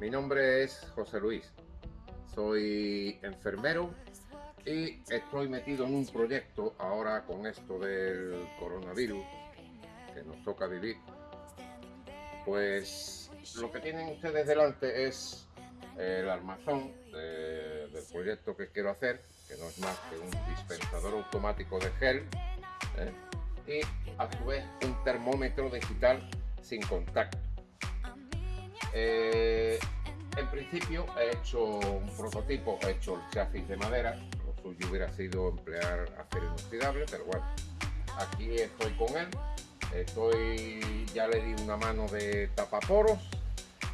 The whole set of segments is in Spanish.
Mi nombre es José Luis, soy enfermero y estoy metido en un proyecto ahora con esto del coronavirus que nos toca vivir. Pues lo que tienen ustedes delante es el armazón del proyecto que quiero hacer, que no es más que un dispensador automático de gel ¿eh? y a su vez un termómetro digital sin contacto. Eh, en principio he hecho un prototipo, he hecho el chasis de madera, lo suyo hubiera sido emplear acero inoxidable, pero bueno, aquí estoy con él, estoy, ya le di una mano de tapaporos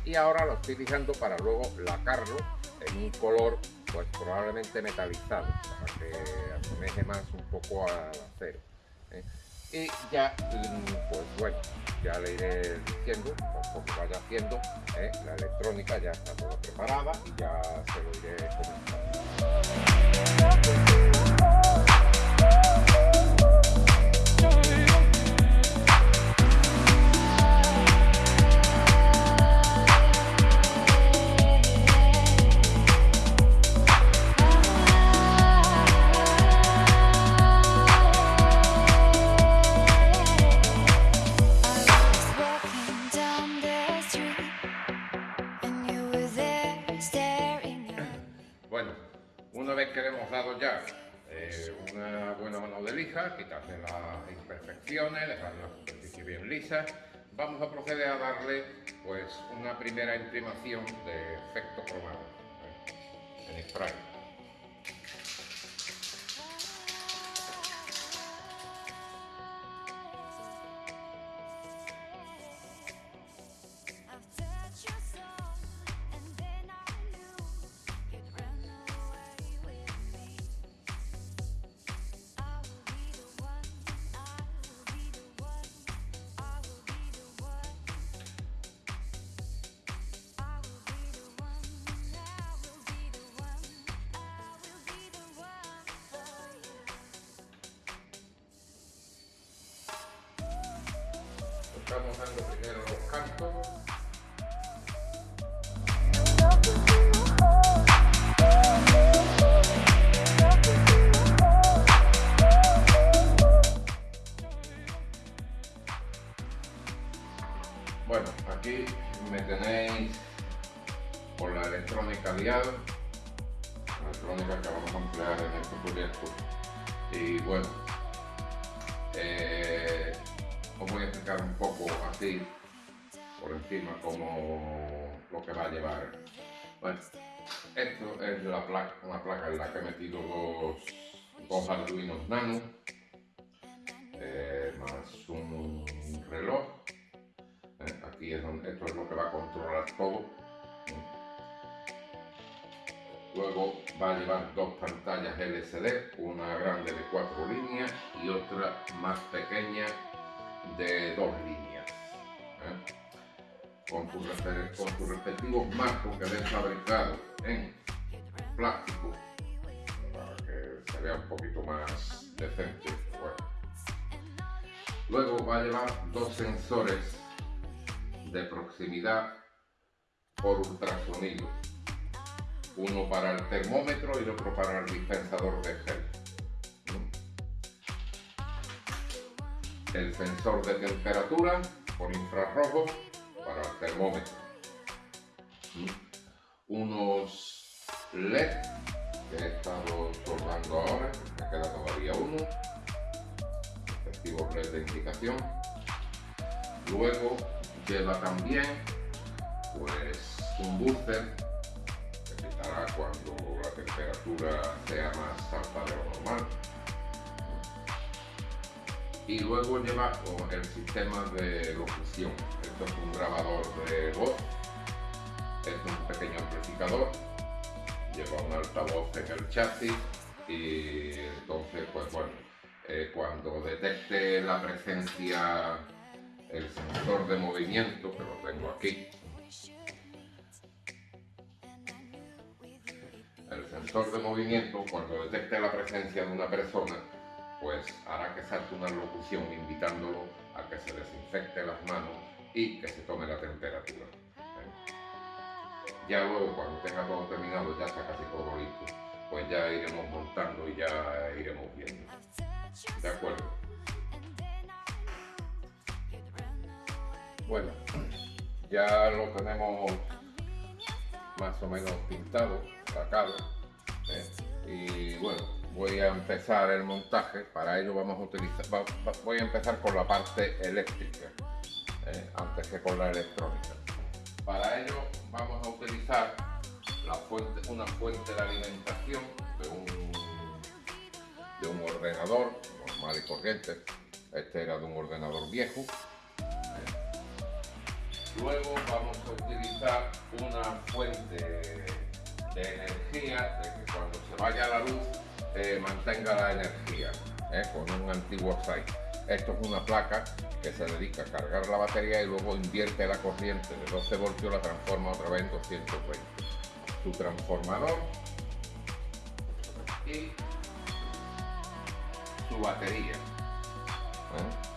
y ahora lo estoy fijando para luego lacarlo en un color pues probablemente metalizado para que asemeje más un poco al acero. ¿eh? Y ya, pues bueno, ya le iré diciendo, conforme vaya haciendo, ¿eh? la electrónica ya está toda preparada y ya se lo iré comentando. Eh, una buena mano de lija, quitarle las imperfecciones, dejar la superficie bien lisa, vamos a proceder a darle pues una primera imprimación de efecto cromado ¿eh? en spray. Estamos dando primero los cantos. Así por encima como lo que va a llevar. Bueno, esto es la placa, una placa en la que he metido dos, dos Arduinos Nano, eh, más un reloj. Eh, aquí es donde, esto es lo que va a controlar todo. Luego va a llevar dos pantallas LCD, una grande de cuatro líneas y otra más pequeña de dos líneas. ¿eh? Con, sus respectivos marcos que ven fabricados en plástico para que se vea un poquito más decente. Luego va a llevar dos sensores de proximidad por ultrasonido. Uno para el termómetro y otro para el dispensador de gel. El sensor de temperatura por infrarrojo para el termómetro. Unos LED que he estado soldando ahora, me queda todavía uno, efectivo LED de indicación. Luego lleva también pues un booster que quitará cuando la temperatura y luego lleva el sistema de locución. Esto es un grabador de voz, es un pequeño amplificador, lleva un altavoz en el chasis. Y entonces pues bueno, eh, cuando detecte la presencia, el sensor de movimiento, que lo tengo aquí, el sensor de movimiento, cuando detecte la presencia de una persona, pues hará que salte una locución invitándolo a que se desinfecte las manos y que se tome la temperatura. ¿eh? Ya luego cuando tenga todo terminado, ya está casi todo listo, pues ya iremos montando y ya iremos viendo. ¿De acuerdo? Bueno, ya lo tenemos más o menos pintado, sacado. ¿eh? Y bueno, voy a empezar el montaje. Para ello vamos a utilizar, voy a empezar con la parte eléctrica, ¿eh? antes que con la electrónica. Para ello vamos a utilizar una fuente de alimentación de un, de un ordenador normal y corriente. Este era de un ordenador viejo. Luego vamos a utilizar una fuente de energía, de que cuando se vaya la luz eh, mantenga la energía, eh, con un antiguo site. Esto es una placa que se dedica a cargar la batería y luego invierte la corriente de 12 voltios, la transforma otra vez en 220. Su transformador y su batería. ¿eh?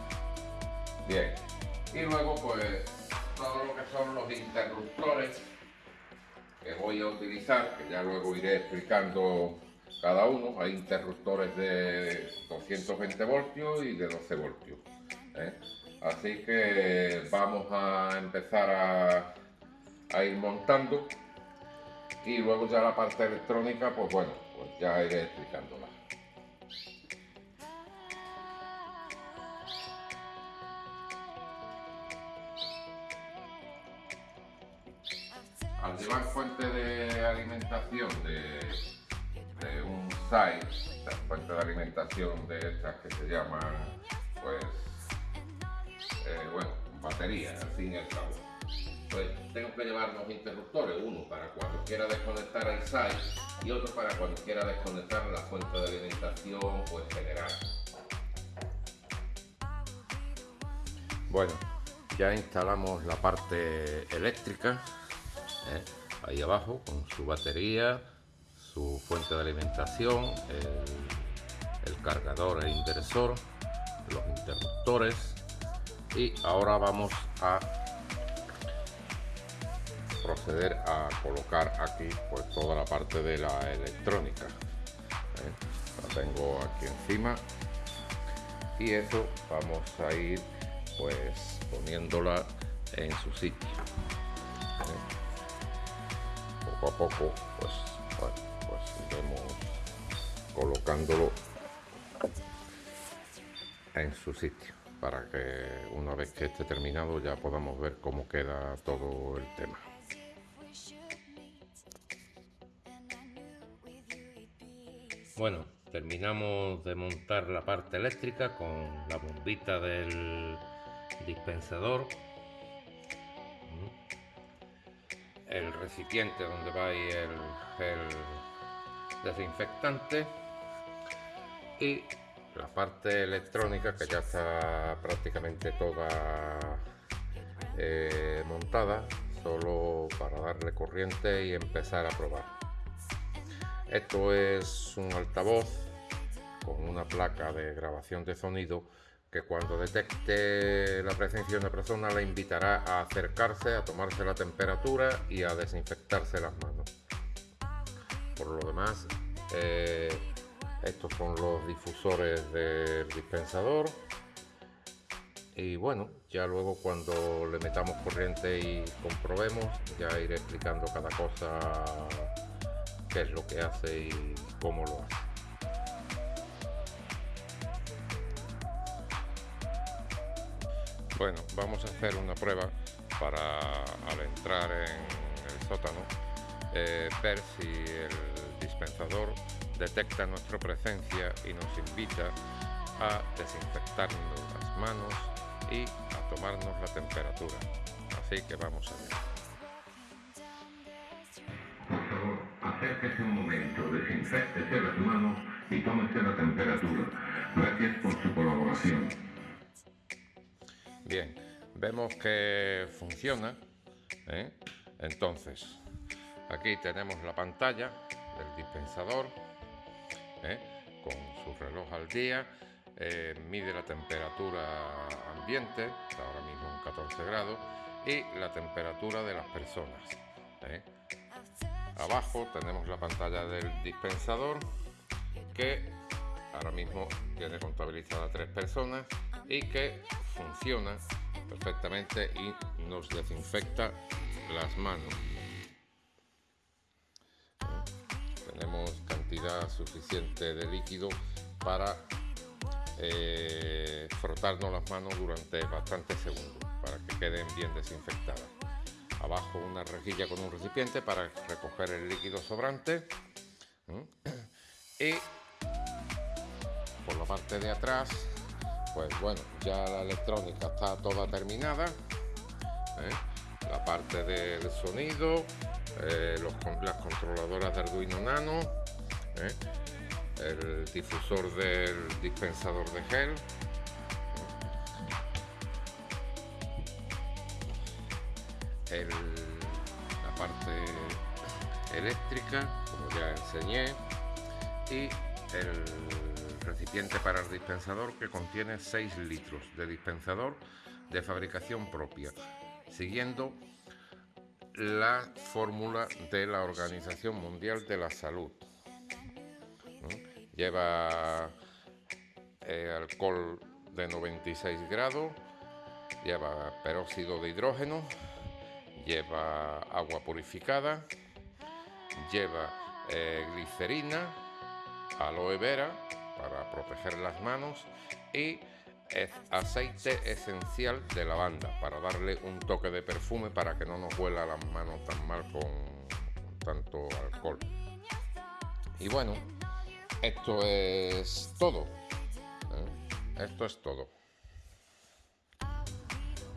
Bien. Y luego pues todo lo que son los interruptores que voy a utilizar, que ya luego iré explicando cada uno. Hay interruptores de 220 voltios y de 12 voltios. ¿eh? Así que vamos a empezar a, a, ir montando y luego ya la parte electrónica, pues bueno, pues ya iré explicándola. Al llevar fuente de alimentación de, un site, fuente de alimentación de estas que se llaman, pues, eh, bueno, baterías, al fin y cabo. Pues tengo que llevar dos interruptores, uno para cuando quiera desconectar el site y otro para cuando quiera desconectar la fuente de alimentación pues general. Bueno, ya instalamos la parte eléctrica ¿eh? ahí abajo con su batería, su fuente de alimentación, el, cargador e inversor, los interruptores y ahora vamos a proceder a colocar aquí pues toda la parte de la electrónica ¿eh? la tengo aquí encima y eso vamos a ir pues poniéndola en su sitio ¿eh? poco a poco pues, colocándolo en su sitio para que una vez que esté terminado ya podamos ver cómo queda todo el tema. Bueno, terminamos de montar la parte eléctrica con la bombita del dispensador el recipiente donde va el, desinfectante y la parte electrónica que ya está prácticamente toda eh, montada solo para darle corriente y empezar a probar esto es un altavoz con una placa de grabación de sonido que cuando detecte la presencia de una persona le invitará a acercarse, a tomarse la temperatura y a desinfectarse las manos. Por lo demás, eh, estos son los difusores del dispensador. Y bueno, ya luego cuando le metamos corriente y comprobemos, ya iré explicando cada cosa, qué es lo que hace y cómo lo hace. Bueno, vamos a hacer una prueba para al entrar en el sótano eh, ver si el dispensador detecta nuestra presencia y nos invita a desinfectarnos las manos y a tomarnos la temperatura. Así que vamos a ver. Por favor, acérquese un momento, desinfectese las manos y tómese la temperatura. Gracias por su colaboración. Bien, vemos que funciona. ¿eh? Entonces, aquí tenemos la pantalla del dispensador ¿eh? con su reloj al día. Eh, mide la temperatura ambiente, está ahora mismo en 14 grados, y la temperatura de las personas. ¿eh? Abajo tenemos la pantalla del dispensador que ahora mismo tiene contabilizada tres personas y que funciona perfectamente y nos desinfecta las manos. Cantidad suficiente de líquido para eh, frotarnos las manos durante bastantes segundos para que queden bien desinfectadas. Abajo una rejilla con un recipiente para recoger el líquido sobrante. Y por la parte de atrás, pues bueno, ya la electrónica está toda terminada. ¿eh? La parte del sonido, eh, las controladoras de Arduino Nano, ¿eh? el difusor del dispensador de gel. la parte eléctrica, como ya enseñé, y el recipiente para el dispensador que contiene 6 litros de dispensador de fabricación propia, siguiendo la fórmula de la Organización Mundial de la Salud. Lleva eh, alcohol de 96 grados, lleva peróxido de hidrógeno, lleva agua purificada, lleva eh, glicerina, aloe vera para proteger las manos y aceite esencial de lavanda para darle un toque de perfume para que no nos huela las manos tan mal con tanto alcohol. Y bueno, esto es todo. ¿eh? Esto es todo.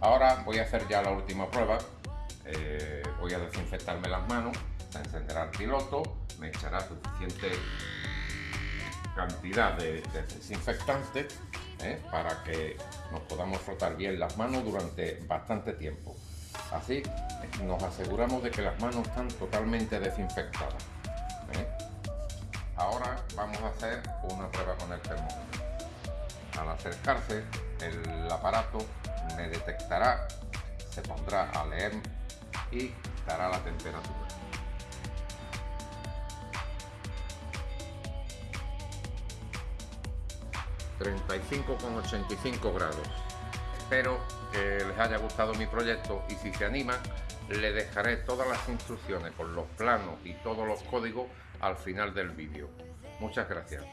Ahora voy a hacer ya la última prueba. Eh, voy a desinfectarme las manos, a encenderá el piloto, me echará suficiente cantidad de, desinfectante ¿eh? para que nos podamos frotar bien las manos durante bastante tiempo. Así nos aseguramos de que las manos están totalmente desinfectadas vamos a hacer una prueba con el termómetro. Al acercarse, el aparato me detectará, se pondrá a leer y dará la temperatura. ...35,85 grados. Espero que les haya gustado mi proyecto y si se animan, le dejaré todas las instrucciones con los planos y todos los códigos al final del vídeo. Muchas gracias.